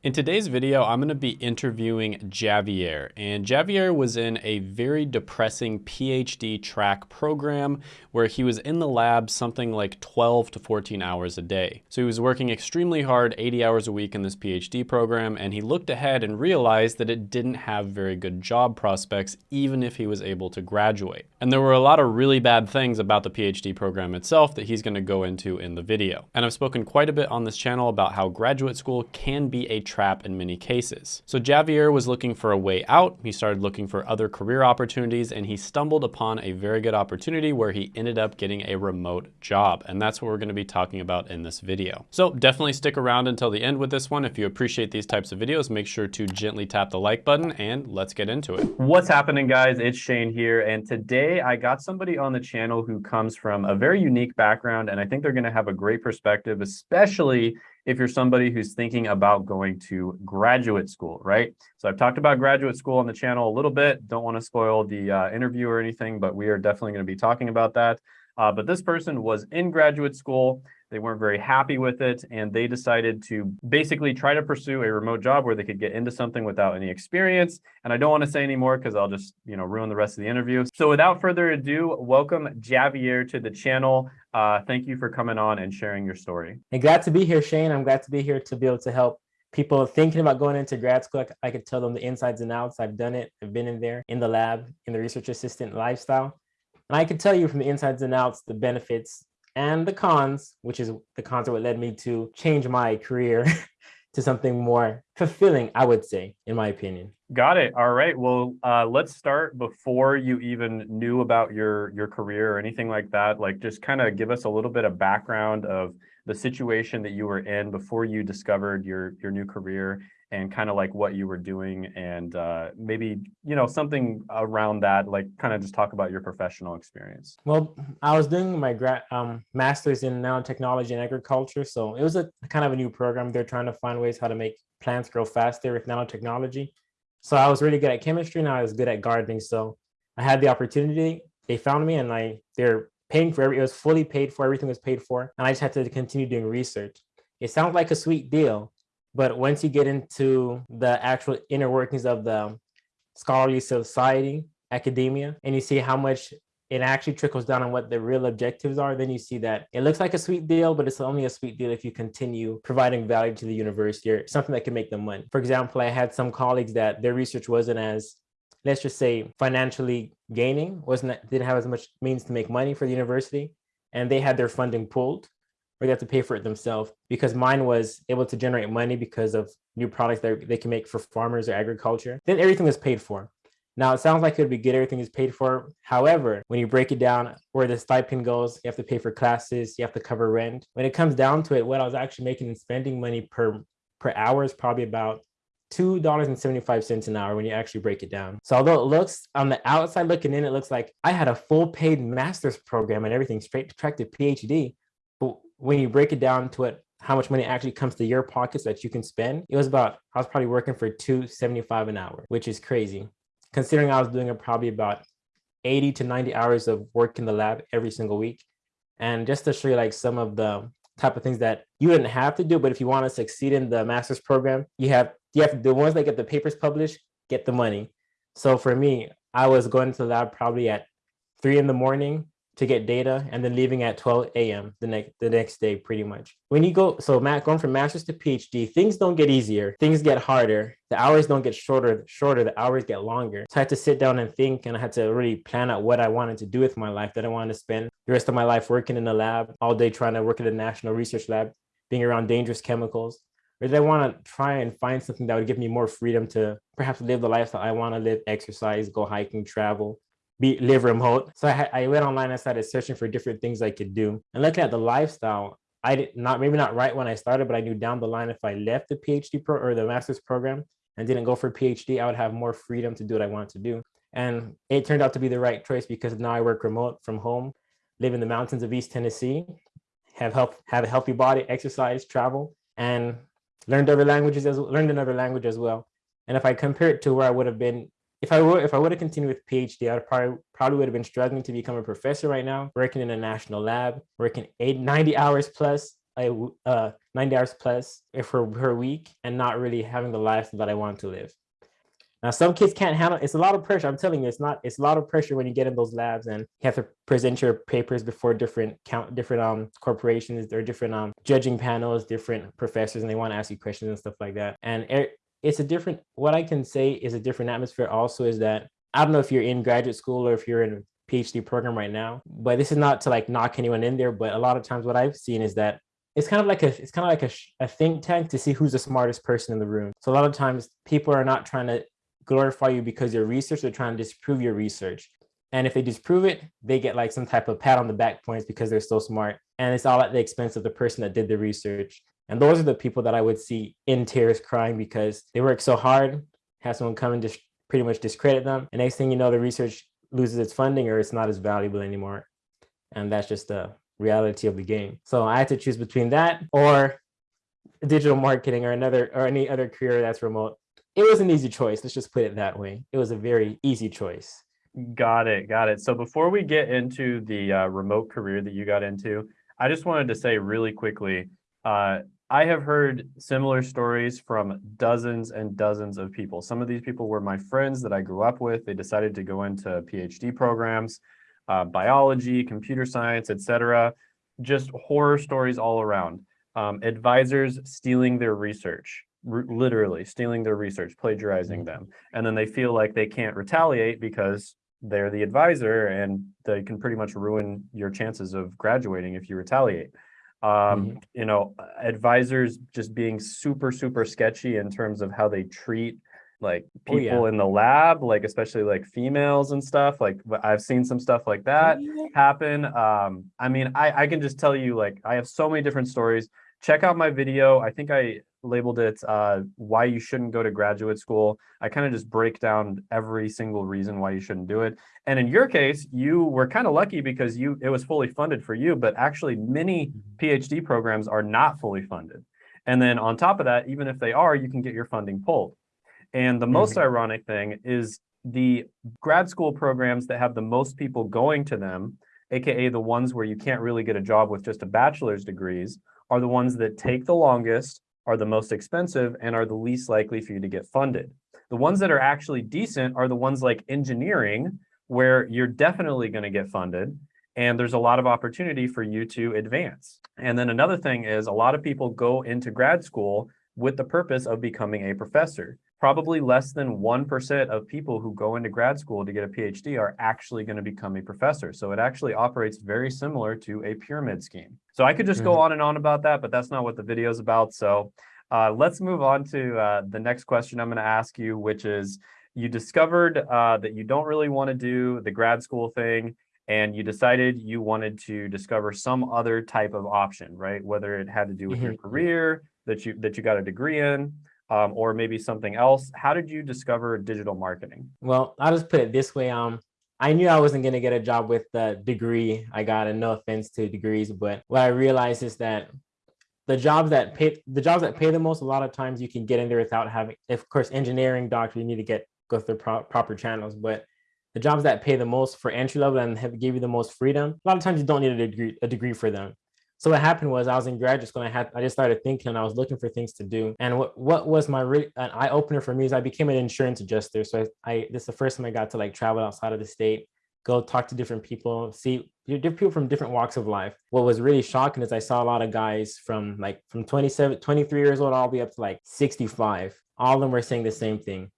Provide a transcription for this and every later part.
In today's video, I'm gonna be interviewing Javier, and Javier was in a very depressing PhD track program where he was in the lab something like 12 to 14 hours a day. So he was working extremely hard, 80 hours a week in this PhD program, and he looked ahead and realized that it didn't have very good job prospects, even if he was able to graduate. And there were a lot of really bad things about the PhD program itself that he's gonna go into in the video. And I've spoken quite a bit on this channel about how graduate school can be a trap in many cases. So Javier was looking for a way out. He started looking for other career opportunities and he stumbled upon a very good opportunity where he ended up getting a remote job. And that's what we're gonna be talking about in this video. So definitely stick around until the end with this one. If you appreciate these types of videos, make sure to gently tap the like button and let's get into it. What's happening guys? It's Shane here. And today I got somebody on the channel who comes from a very unique background and I think they're gonna have a great perspective, especially if you're somebody who's thinking about going to graduate school, right? So I've talked about graduate school on the channel a little bit. Don't want to spoil the uh, interview or anything, but we are definitely going to be talking about that. Uh, but this person was in graduate school. They weren't very happy with it, and they decided to basically try to pursue a remote job where they could get into something without any experience. And I don't want to say any more because I'll just, you know, ruin the rest of the interview. So without further ado, welcome Javier to the channel. Uh, thank you for coming on and sharing your story. And glad to be here, Shane. I'm glad to be here to be able to help people thinking about going into grad school. I could tell them the insides and outs. I've done it. I've been in there in the lab, in the research assistant lifestyle. And I can tell you from the insides and outs, the benefits and the cons, which is the cons are what led me to change my career to something more fulfilling, I would say, in my opinion. Got it. All right. Well, uh, let's start before you even knew about your your career or anything like that. Like, just kind of give us a little bit of background of the situation that you were in before you discovered your your new career and kind of like what you were doing and uh, maybe you know something around that like kind of just talk about your professional experience. Well i was doing my grad um, master's in nanotechnology and agriculture so it was a kind of a new program. They're trying to find ways how to make plants grow faster with nanotechnology. So i was really good at chemistry and i was good at gardening so i had the opportunity. They found me and i they're paying for every it was fully paid for everything was paid for and i just had to continue doing research. It sounds like a sweet deal but once you get into the actual inner workings of the scholarly society, academia, and you see how much it actually trickles down on what the real objectives are, then you see that it looks like a sweet deal, but it's only a sweet deal if you continue providing value to the university or something that can make them money. For example, I had some colleagues that their research wasn't as, let's just say financially gaining, wasn't didn't have as much means to make money for the university, and they had their funding pulled or they have to pay for it themselves because mine was able to generate money because of new products that they can make for farmers or agriculture. Then everything was paid for. Now it sounds like it would be good, everything is paid for. However, when you break it down where the stipend goes, you have to pay for classes, you have to cover rent. When it comes down to it, what I was actually making and spending money per per hour is probably about $2.75 an hour when you actually break it down. So although it looks on the outside looking in, it looks like I had a full paid master's program and everything straight to track to PhD. When you break it down to it, how much money actually comes to your pockets that you can spend, it was about, I was probably working for 275 an hour, which is crazy. Considering I was doing probably about 80 to 90 hours of work in the lab every single week. And just to show you like some of the type of things that you didn't have to do, but if you want to succeed in the master's program, you have, you have the ones that get the papers published, get the money. So for me, I was going to the lab probably at three in the morning to get data and then leaving at 12 a.m. the next the next day pretty much. When you go, so Matt going from master's to PhD, things don't get easier, things get harder. The hours don't get shorter, shorter, the hours get longer. So I had to sit down and think and I had to really plan out what I wanted to do with my life. That I wanted to spend the rest of my life working in a lab all day trying to work at a national research lab, being around dangerous chemicals. Or did I want to try and find something that would give me more freedom to perhaps live the lifestyle I want to live, exercise, go hiking, travel, be live remote. So I, I went online and started searching for different things I could do. And looking at the lifestyle, I did not maybe not right when I started, but I knew down the line if I left the PhD pro or the master's program and didn't go for PhD, I would have more freedom to do what I wanted to do. And it turned out to be the right choice because now I work remote from home, live in the mountains of East Tennessee, have help have a healthy body, exercise, travel, and learned other languages as learned another language as well. And if I compare it to where I would have been if I were if I would have continued with PhD, I probably probably would have been struggling to become a professor right now, working in a national lab, working eight, 90 hours plus uh, 90 hours plus for per week and not really having the life that I want to live. Now, some kids can't handle it's a lot of pressure. I'm telling you, it's not it's a lot of pressure when you get in those labs and you have to present your papers before different count different um corporations or different um judging panels, different professors, and they want to ask you questions and stuff like that. And it's a different what I can say is a different atmosphere also is that I don't know if you're in graduate school or if you're in a PhD program right now, but this is not to like knock anyone in there. But a lot of times what I've seen is that it's kind of like a it's kind of like a, a think tank to see who's the smartest person in the room. So a lot of times people are not trying to glorify you because your research, they're trying to disprove your research. And if they disprove it, they get like some type of pat on the back points because they're so smart. And it's all at the expense of the person that did the research. And those are the people that I would see in tears crying because they work so hard, have someone come and just pretty much discredit them. And next thing you know, the research loses its funding or it's not as valuable anymore. And that's just the reality of the game. So I had to choose between that or digital marketing or another or any other career that's remote it was an easy choice. Let's just put it that way. It was a very easy choice. Got it. Got it. So before we get into the uh, remote career that you got into, I just wanted to say really quickly, uh, I have heard similar stories from dozens and dozens of people. Some of these people were my friends that I grew up with. They decided to go into PhD programs, uh, biology, computer science, etc. Just horror stories all around. Um, advisors stealing their research literally stealing their research, plagiarizing mm-hmm. them. And then they feel like they can't retaliate because they're the advisor and they can pretty much ruin your chances of graduating if you retaliate. Um, mm -hmm. You know, advisors just being super, super sketchy in terms of how they treat like people oh, yeah. in the lab, like especially like females and stuff. Like I've seen some stuff like that happen. Um, I mean, I, I can just tell you like I have so many different stories. Check out my video. I think I labeled it uh, why you shouldn't go to graduate school. I kind of just break down every single reason why you shouldn't do it. And in your case, you were kind of lucky because you it was fully funded for you, but actually many mm-hmm. PhD programs are not fully funded. And then on top of that, even if they are, you can get your funding pulled. And the most mm -hmm. ironic thing is the grad school programs that have the most people going to them, AKA the ones where you can't really get a job with just a bachelor's degrees, are the ones that take the longest, are the most expensive and are the least likely for you to get funded. The ones that are actually decent are the ones like engineering, where you're definitely going to get funded and there's a lot of opportunity for you to advance. And then another thing is a lot of people go into grad school with the purpose of becoming a professor probably less than 1% of people who go into grad school to get a PhD are actually going to become a professor. So it actually operates very similar to a pyramid scheme. So I could just go mm-hmm. on and on about that, but that's not what the video is about. So uh, let's move on to uh, the next question I'm going to ask you, which is you discovered uh, that you don't really want to do the grad school thing and you decided you wanted to discover some other type of option, right? Whether it had to do with mm -hmm. your mm-hmm. career that you that you got a degree in, um, or maybe something else. How did you discover digital marketing? Well, I'll just put it this way. Um, I knew I wasn't going to get a job with the degree I got, and no offense to degrees, but what I realized is that the jobs that pay the jobs that pay the most, a lot of times you can get in there without having, of course, engineering, doctor, you need to get go through pro proper channels, but the jobs that pay the most for entry level and have give you the most freedom, a lot of times you don't need a degree, a degree for them. So what happened was I was in graduate school and I had I just started thinking and I was looking for things to do. And what what was my re- an eye opener for me is I became an insurance adjuster. So I, I this is the first time I got to like travel outside of the state, go talk to different people, see different people from different walks of life. What was really shocking is I saw a lot of guys from like from 27, 23 years old all the way up to like 65. All of them were saying the same thing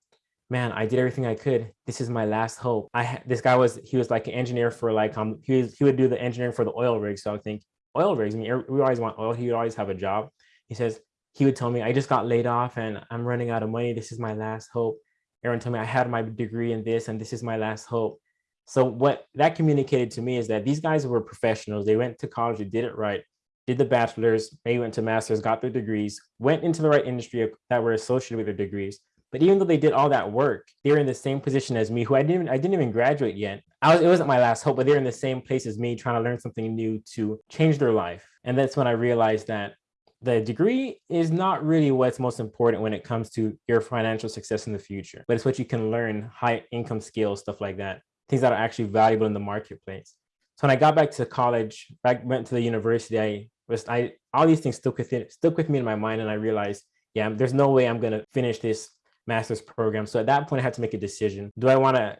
man, I did everything I could. This is my last hope. I this guy was he was like an engineer for like um he was he would do the engineering for the oil rig. So I think oil rigs. I mean, we always want oil. He would always have a job. He says, he would tell me, I just got laid off and I'm running out of money. This is my last hope. Aaron told me I had my degree in this and this is my last hope. So what that communicated to me is that these guys were professionals. They went to college, they did it right, did the bachelor's, maybe went to master's, got their degrees, went into the right industry that were associated with their degrees. But even though they did all that work, they were in the same position as me, who I didn't even, I didn't even graduate yet. I was, it wasn't my last hope, but they're in the same place as me, trying to learn something new to change their life. And that's when I realized that the degree is not really what's most important when it comes to your financial success in the future, but it's what you can learn, high income skills, stuff like that, things that are actually valuable in the marketplace. So when I got back to college, back went to the university, I was I all these things stuck with it, stuck with me in my mind, and I realized, yeah, there's no way I'm gonna finish this master's program. So at that point, I had to make a decision. Do I want to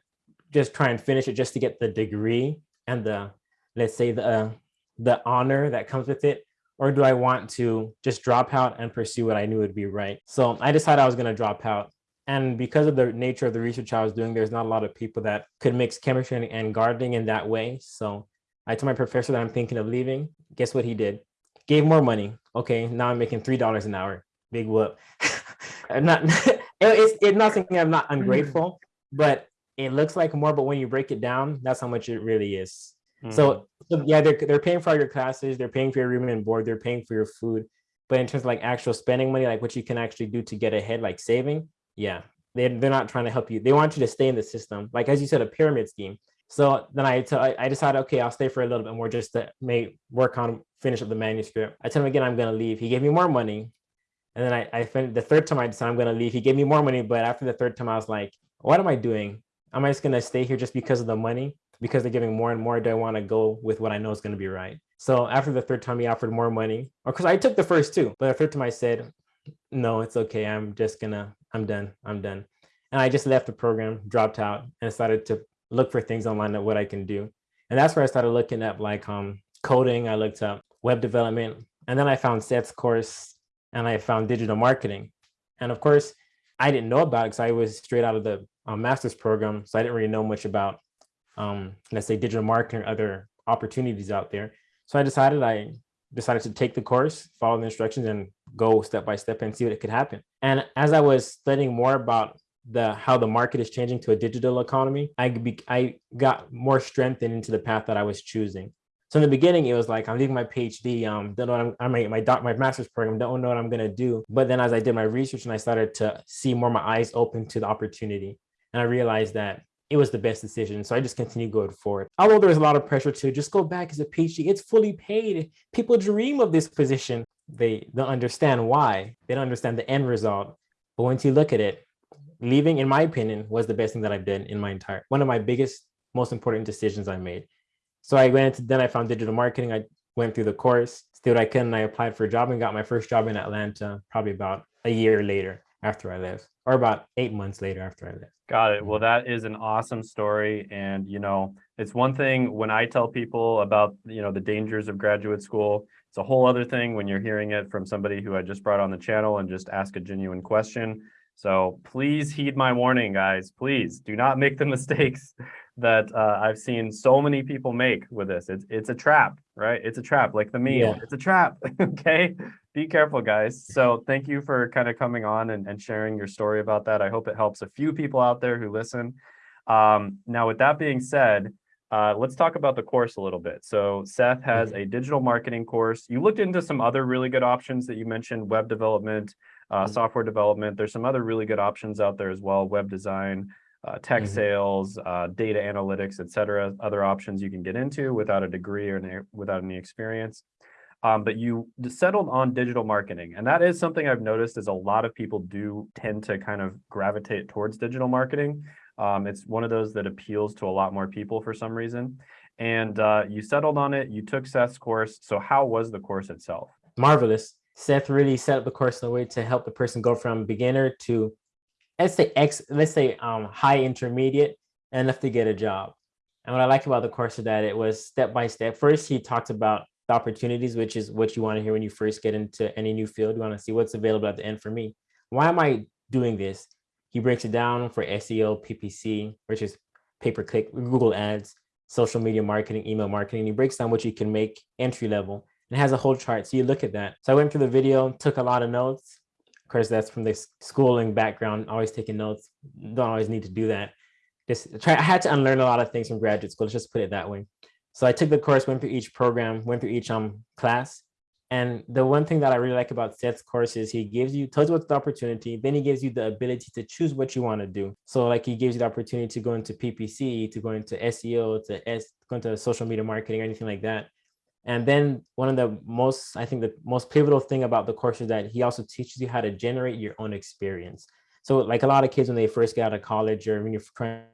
just try and finish it just to get the degree and the, let's say the, uh, the honor that comes with it? Or do I want to just drop out and pursue what I knew would be right? So I decided I was going to drop out. And because of the nature of the research I was doing, there's not a lot of people that could mix chemistry and gardening in that way. So I told my professor that I'm thinking of leaving. Guess what he did? Gave more money. Okay, now I'm making $3 an hour. Big whoop. I'm not, it's, it's not something I'm not ungrateful, but it looks like more, but when you break it down, that's how much it really is. Mm. So, so, yeah, they're, they're paying for all your classes, they're paying for your room and board, they're paying for your food. But in terms of like actual spending money, like what you can actually do to get ahead, like saving, yeah, they're, they're not trying to help you. They want you to stay in the system. Like, as you said, a pyramid scheme. So then I, I decided, okay, I'll stay for a little bit more just to make work on finish up the manuscript. I told him again, I'm going to leave. He gave me more money. And then I, I finished the third time I decided I'm going to leave. He gave me more money. But after the third time, I was like, what am I doing? Am I just going to stay here just because of the money? Because they're giving more and more, do I want to go with what I know is going to be right? So after the third time, he offered more money, or because I took the first two, but the third time I said, no, it's okay. I'm just gonna, I'm done. I'm done. And I just left the program, dropped out, and started to look for things online of what I can do. And that's where I started looking up like um, coding. I looked up web development, and then I found Seth's course, and I found digital marketing. And of course, I didn't know about it because I was straight out of the um, master's program. So I didn't really know much about, um, let's say, digital marketing or other opportunities out there. So I decided I decided to take the course, follow the instructions, and go step by step and see what it could happen. And as I was studying more about the how the market is changing to a digital economy, I be, I got more strengthened into the path that I was choosing. So in the beginning, it was like I'm leaving my PhD, um, don't know I'm, I'm my my, doc, my master's program, don't know what I'm gonna do. But then as I did my research and I started to see more my eyes open to the opportunity, and I realized that it was the best decision. So I just continued going forward. Although there was a lot of pressure to just go back as a PhD, it's fully paid. People dream of this position. They don't understand why. They don't understand the end result. But once you look at it, leaving, in my opinion, was the best thing that I've done in my entire, one of my biggest, most important decisions I made. So I went then I found digital marketing. I went through the course, did what I could, and I applied for a job and got my first job in Atlanta, probably about a year later after I left, or about eight months later after I left. Got it. Well, that is an awesome story. And, you know, it's one thing when I tell people about, you know, the dangers of graduate school. It's a whole other thing when you're hearing it from somebody who I just brought on the channel and just ask a genuine question. So please heed my warning, guys. Please do not make the mistakes that uh, I've seen so many people make with this. It's it's a trap, right? It's a trap, like the meme. Yeah. It's a trap. okay, be careful, guys. So thank you for kind of coming on and, and sharing your story about that. I hope it helps a few people out there who listen. Um, now, with that being said, uh, let's talk about the course a little bit. So Seth has mm-hmm. a digital marketing course. You looked into some other really good options that you mentioned, web development, uh, mm-hmm. software development. There's some other really good options out there as well, web design, uh, tech mm -hmm. sales, uh, data analytics, et cetera, other options you can get into without a degree or without any experience. Um, but you settled on digital marketing. And that is something I've noticed is a lot of people do tend to kind of gravitate towards digital marketing. Um, it's one of those that appeals to a lot more people for some reason. And uh, you settled on it, you took Seth's course. So how was the course itself? Marvelous. Seth really set up the course in a way to help the person go from beginner to let's say X, let's say um, high intermediate enough to get a job. And what I like about the course is that it was step by step. First, he talked about the opportunities, which is what you want to hear when you first get into any new field. You want to see what's available at the end for me. Why am I doing this? He breaks it down for SEO, PPC, which is pay-per-click, Google ads, social media marketing, email marketing. He breaks down what you can make entry level and has a whole chart. So you look at that. So I went through the video, took a lot of notes, course, that's from the schooling background, always taking notes. Don't always need to do that. Just try, I had to unlearn a lot of things from graduate school. Let's just put it that way. So I took the course, went through each program, went through each um class. And the one thing that I really like about Seth's course is he gives you, tells you what's the opportunity, then he gives you the ability to choose what you want to do. So like he gives you the opportunity to go into PPC, to go into SEO, to S, go into social media marketing, or anything like that. And then one of the most, I think the most pivotal thing about the course is that he also teaches you how to generate your own experience. So like a lot of kids, when they first get out of college or when you're trying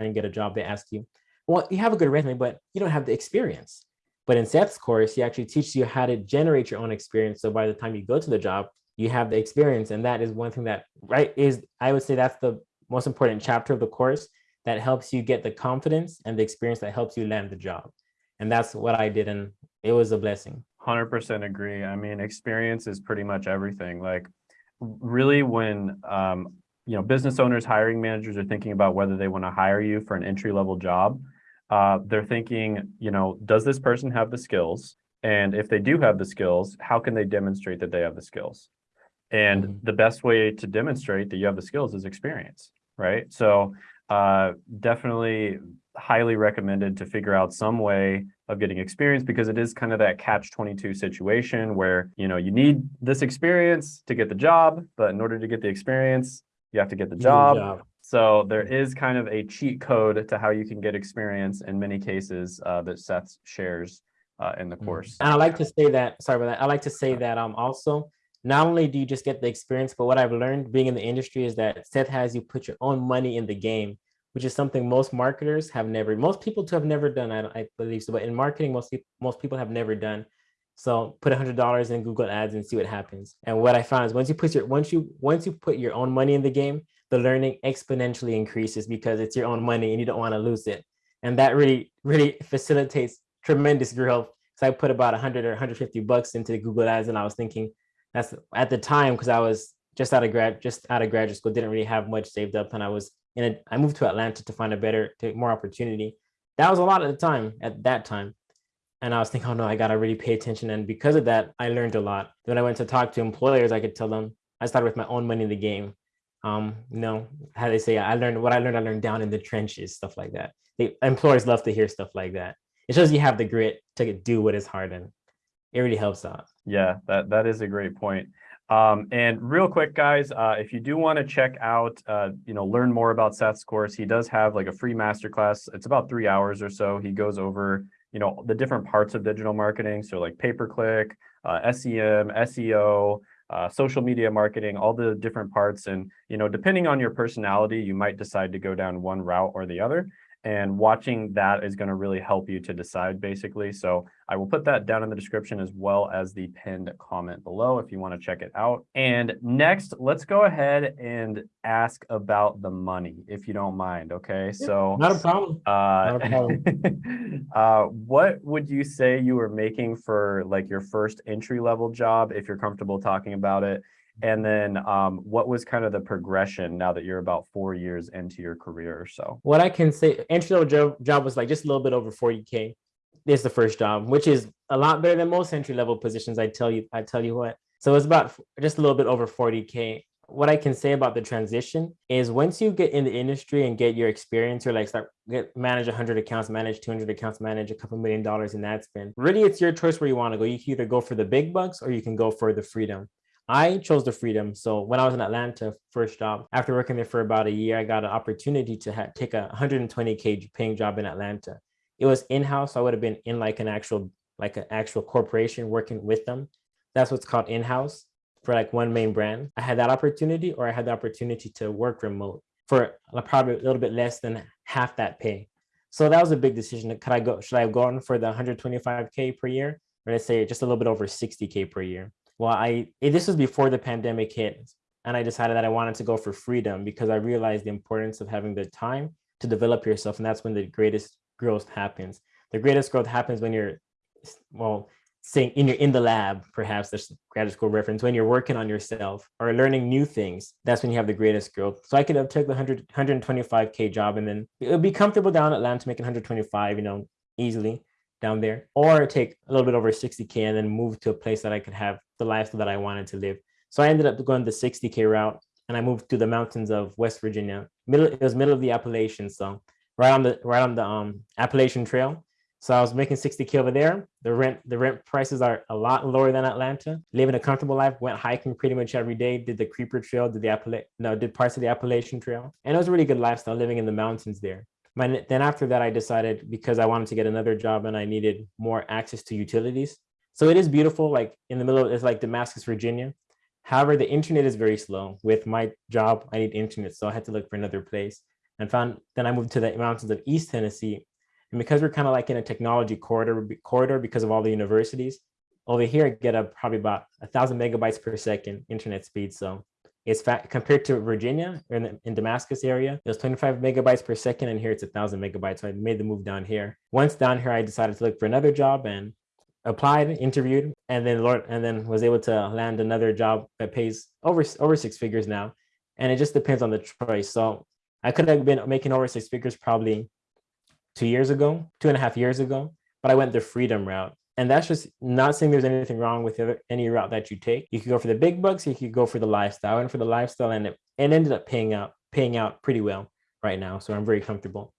to get a job, they ask you, well, you have a good resume, but you don't have the experience. But in Seth's course, he actually teaches you how to generate your own experience. So by the time you go to the job, you have the experience. And that is one thing that, right, is I would say that's the most important chapter of the course that helps you get the confidence and the experience that helps you land the job. And that's what I did. And it was a blessing. 100% agree. I mean, experience is pretty much everything. Like really when, um, you know, business owners, hiring managers are thinking about whether they want to hire you for an entry level job, uh, they're thinking, you know, does this person have the skills? And if they do have the skills, how can they demonstrate that they have the skills? And mm -hmm. the best way to demonstrate that you have the skills is experience, right? So uh, definitely highly recommended to figure out some way of getting experience because it is kind of that catch 22 situation where, you know, you need this experience to get the job, but in order to get the experience, you have to get the job. job. So there is kind of a cheat code to how you can get experience in many cases uh, that Seth shares uh, in the mm. course. And I like to say that, sorry about that. I like to say that um also, not only do you just get the experience, but what I've learned being in the industry is that Seth has you put your own money in the game which is something most marketers have never, most people to have never done, I, I believe so, but in marketing, most, most people have never done. So put a hundred dollars in Google ads and see what happens. And what I found is once you put your, once you, once you put your own money in the game, the learning exponentially increases because it's your own money and you don't want to lose it. And that really, really facilitates tremendous growth. So I put about 100 or 150 bucks into Google ads and I was thinking that's at the time because I was just out of grad, just out of graduate school, didn't really have much saved up and I was and I moved to Atlanta to find a better, to more opportunity. That was a lot at the time, at that time. And I was thinking, oh no, I gotta really pay attention. And because of that, I learned a lot. When I went to talk to employers, I could tell them, I started with my own money in the game. Um, you know, how they say, I learned what I learned, I learned down in the trenches, stuff like that. The employers love to hear stuff like that. It shows you have the grit to do what is hard and it really helps out. Yeah, that, that is a great point. Um, and real quick, guys, uh, if you do want to check out, uh, you know, learn more about Seth's course, he does have like a free masterclass. It's about three hours or so. He goes over, you know, the different parts of digital marketing. So like pay-per-click, uh, SEM, SEO, uh, social media marketing, all the different parts. And, you know, depending on your personality, you might decide to go down one route or the other and watching that is going to really help you to decide basically. So I will put that down in the description as well as the pinned comment below if you want to check it out. And next, let's go ahead and ask about the money, if you don't mind. Okay, so not a problem. Uh, not a problem. uh, what would you say you were making for like your first entry level job, if you're comfortable talking about it? And then um, what was kind of the progression now that you're about four years into your career or so? What I can say, entry level job, job was like just a little bit over 40K. Is the first job, which is a lot better than most entry level positions. I tell you, I tell you what. So it's about just a little bit over 40K. What I can say about the transition is once you get in the industry and get your experience or like start get manage 100 accounts, manage 200 accounts, manage a couple million dollars in ad spend, really it's your choice where you want to go. You can either go for the big bucks or you can go for the freedom. I chose the freedom. So when I was in Atlanta, first job, after working there for about a year, I got an opportunity to take a 120K paying job in Atlanta. It was in-house. So I would have been in like an actual, like an actual corporation working with them. That's what's called in-house for like one main brand. I had that opportunity or I had the opportunity to work remote for probably a little bit less than half that pay. So that was a big decision. Could I go, should I go on for the 125K per year? Or let's say just a little bit over 60K per year well, I this was before the pandemic hit, and I decided that I wanted to go for freedom because I realized the importance of having the time to develop yourself, and that's when the greatest growth happens. The greatest growth happens when you're, well, saying in your in the lab, perhaps there's graduate school reference, when you're working on yourself or learning new things, that's when you have the greatest growth. So I could have took the 100, 125K job and then it would be comfortable down at Atlanta making 125, you know, easily down there, or take a little bit over 60K and then move to a place that I could have the lifestyle that I wanted to live. So I ended up going the 60K route and I moved to the mountains of West Virginia. Middle, it was middle of the Appalachians, so right on the right on the um, Appalachian Trail. So I was making 60K over there. The rent, the rent prices are a lot lower than Atlanta. Living a comfortable life, went hiking pretty much every day, did the Creeper Trail, did the Appala no, did parts of the Appalachian Trail. And it was a really good lifestyle living in the mountains there. My, then after that, I decided because I wanted to get another job and I needed more access to utilities. So it is beautiful, like in the middle, of, it's like Damascus, Virginia. However, the internet is very slow. With my job, I need internet, so I had to look for another place and found, then I moved to the mountains of East Tennessee. And because we're kind of like in a technology corridor corridor because of all the universities, over here I get a probably about a thousand megabytes per second internet speed. So it's fat compared to Virginia in, the, in Damascus area, it was 25 megabytes per second, and here it's a thousand megabytes. So I made the move down here. Once down here, I decided to look for another job and applied, interviewed, and then Lord, and then was able to land another job that pays over over six figures now. And it just depends on the choice. So I could have been making over six figures probably two years ago, two and a half years ago, but I went the freedom route. And that's just not saying there's anything wrong with any route that you take. You could go for the big bucks, you could go for the lifestyle. and for the lifestyle, and it, it ended up paying out paying out pretty well right now. So I'm very comfortable.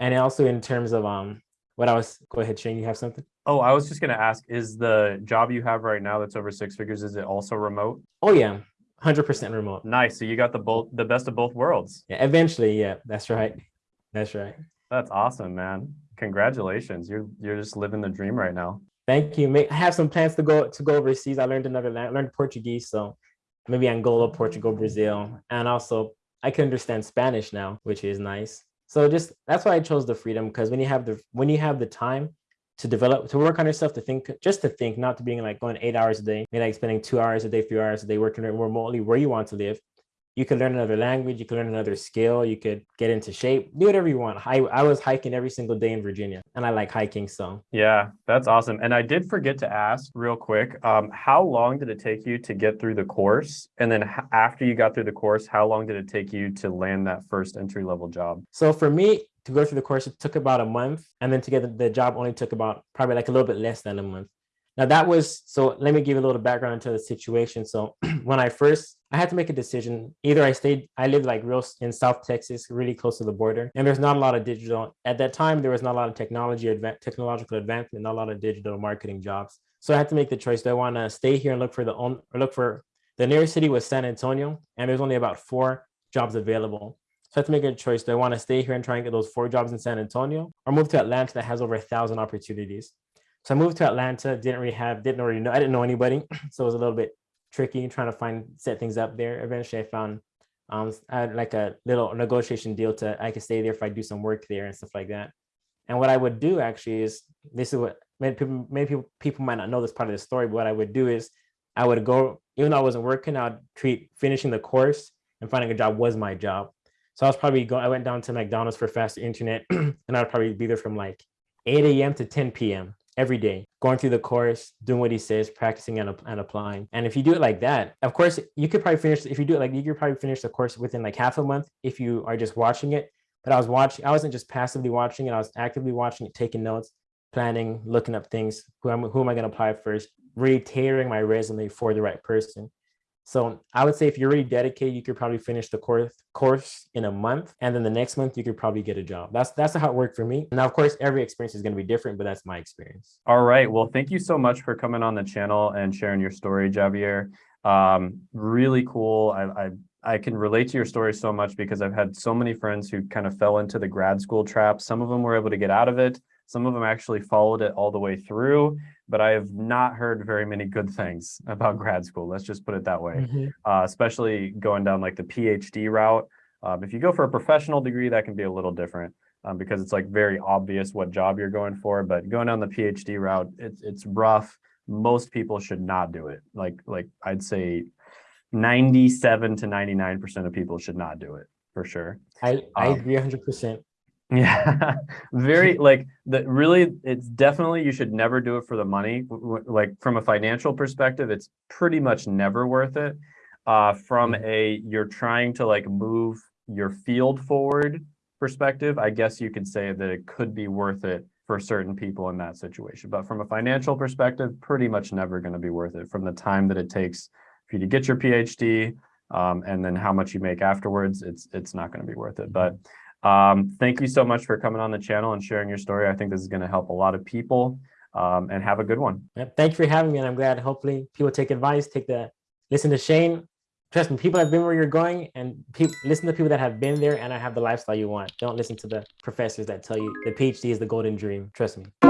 And also in terms of um what I was go ahead, Shane, you have something? Oh, I was just gonna ask, is the job you have right now that's over six figures, is it also remote? Oh yeah, 100% remote. Nice. So you got the both the best of both worlds. Yeah, eventually, yeah, that's right. That's right. That's awesome, man. Congratulations. You're you're just living the dream right now. Thank you. I have some plans to go to go overseas. I learned another language, learned Portuguese, so maybe Angola, Portugal, Brazil, and also I can understand Spanish now, which is nice. So just that's why I chose the freedom because when you have the when you have the time to develop to work on yourself to think just to think not to being like going eight hours a day maybe like spending two hours a day three hours a day working remotely where you want to live you could learn another language, you could learn another skill, you could get into shape, do whatever you want. I, I was hiking every single day in Virginia and I like hiking. So yeah, that's awesome. And I did forget to ask real quick, um, how long did it take you to get through the course? And then after you got through the course, how long did it take you to land that first entry level job? So for me, to go through the course, it took about a month. And then to get the, the job only took about probably like a little bit less than a month. Now that was, so let me give you a little background into the situation. So when I first, I had to make a decision. Either I stayed, I lived like real in South Texas, really close to the border. And there's not a lot of digital, at that time, there was not a lot of technology, technological advancement, not a lot of digital marketing jobs. So I had to make the choice. Do I want to stay here and look for the own, or look for, the nearest city was San Antonio, and there's only about four jobs available. So I had to make a choice. Do I want to stay here and try and get those four jobs in San Antonio or move to Atlanta that has over a thousand opportunities? So I moved to Atlanta, didn't really have, didn't really know, I didn't know anybody. So it was a little bit tricky trying to find, set things up there. Eventually I found, um, I had like a little negotiation deal to, I could stay there if I do some work there and stuff like that. And what I would do actually is, this is what many people, many people, people might not know this part of the story, but what I would do is I would go, even though I wasn't working, I'd treat finishing the course and finding a job was my job. So I was probably going, I went down to McDonald's for faster internet and I'd probably be there from like 8 a.m. to 10 p.m every day, going through the course, doing what he says, practicing and, and applying. And if you do it like that, of course, you could probably finish, if you do it like, you could probably finish the course within like half a month if you are just watching it. But I was watching, I wasn't just passively watching it, I was actively watching it, taking notes, planning, looking up things, who am, who am I gonna apply first, really my resume for the right person. So I would say if you're really dedicated, you could probably finish the course course in a month. And then the next month you could probably get a job. That's that's how it worked for me. Now, of course, every experience is going to be different, but that's my experience. All right. Well, thank you so much for coming on the channel and sharing your story, Javier. Um, really cool. I, I I can relate to your story so much because I've had so many friends who kind of fell into the grad school trap. Some of them were able to get out of it. Some of them actually followed it all the way through but I have not heard very many good things about grad school. Let's just put it that way, mm -hmm. uh, especially going down like the PhD route. Um, if you go for a professional degree, that can be a little different um, because it's like very obvious what job you're going for. But going down the PhD route, it's it's rough. Most people should not do it. Like like I'd say, 97 to 99 percent of people should not do it for sure. I I um, agree 100 percent. Yeah, very like the really it's definitely you should never do it for the money. Like from a financial perspective, it's pretty much never worth it. Uh, from mm-hmm. a you're trying to like move your field forward perspective, I guess you could say that it could be worth it for certain people in that situation. But from a financial perspective, pretty much never going to be worth it from the time that it takes for you to get your PhD um, and then how much you make afterwards. It's it's not going to be worth it. But um, thank you so much for coming on the channel and sharing your story. I think this is going to help a lot of people um, and have a good one. Yep. Thank you for having me. And I'm glad hopefully people take advice, take the, listen to Shane. Trust me, people have been where you're going and listen to people that have been there and I have the lifestyle you want. Don't listen to the professors that tell you the PhD is the golden dream. Trust me.